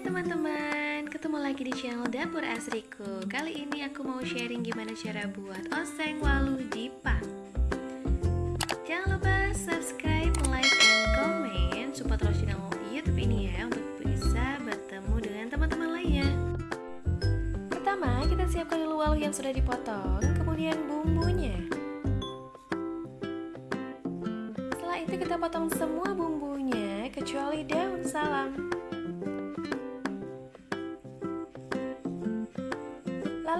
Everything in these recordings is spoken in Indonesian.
Hai teman-teman, ketemu lagi di channel Dapur Asriku. Kali ini aku mau sharing gimana cara buat oseng walu Jepang Jangan lupa subscribe, like, and comment. Support terus channel Youtube ini ya Untuk bisa bertemu dengan teman-teman lainnya. Pertama, kita siapkan dulu walu yang sudah dipotong Kemudian bumbunya. Setelah itu kita potong semua bumbunya Kecuali daun salam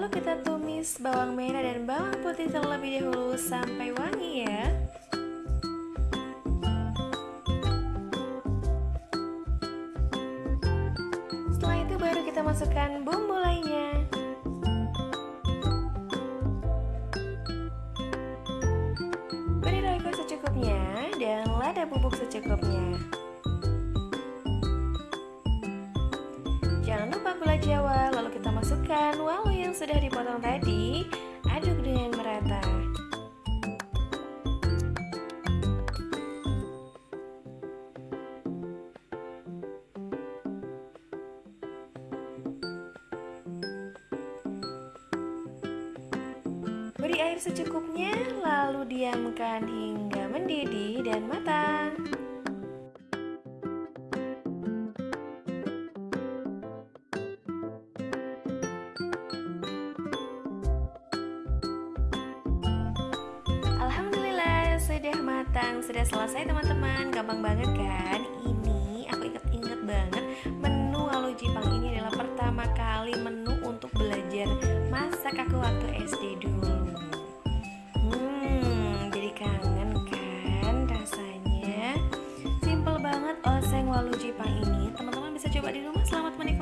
Lalu kita tumis bawang merah dan bawang putih terlebih dahulu sampai wangi ya. Setelah itu baru kita masukkan bumbu lainnya. Beri roiko secukupnya dan lada bubuk secukupnya. Jangan lupa gula jawa, lalu kita masukkan walu yang sudah dipotong tadi, aduk dengan merata. Beri air secukupnya, lalu diamkan hingga mendidih dan matang. Matang, sudah selesai teman-teman. Gampang banget kan? Ini aku inget-inget banget Menu walu Jepang ini adalah pertama kali menu untuk belajar masak aku waktu SD dulu. Hmm, jadi kangen kan rasanya? Simple banget oseng walu Jepang ini. Teman-teman bisa coba di rumah. Selamat menikmati